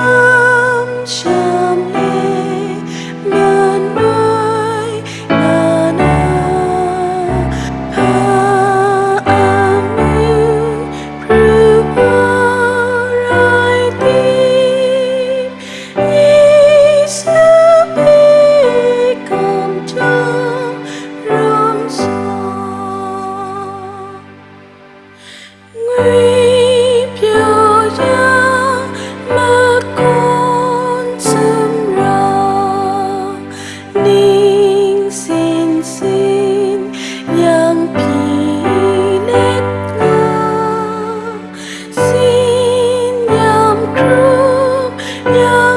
love. nhớ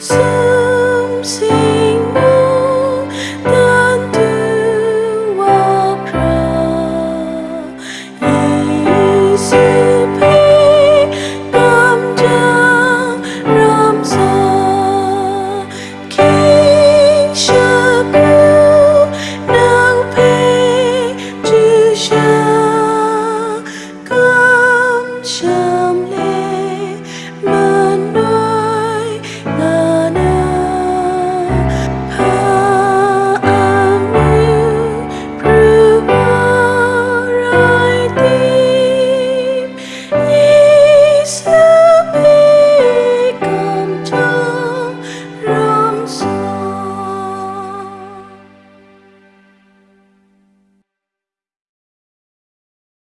So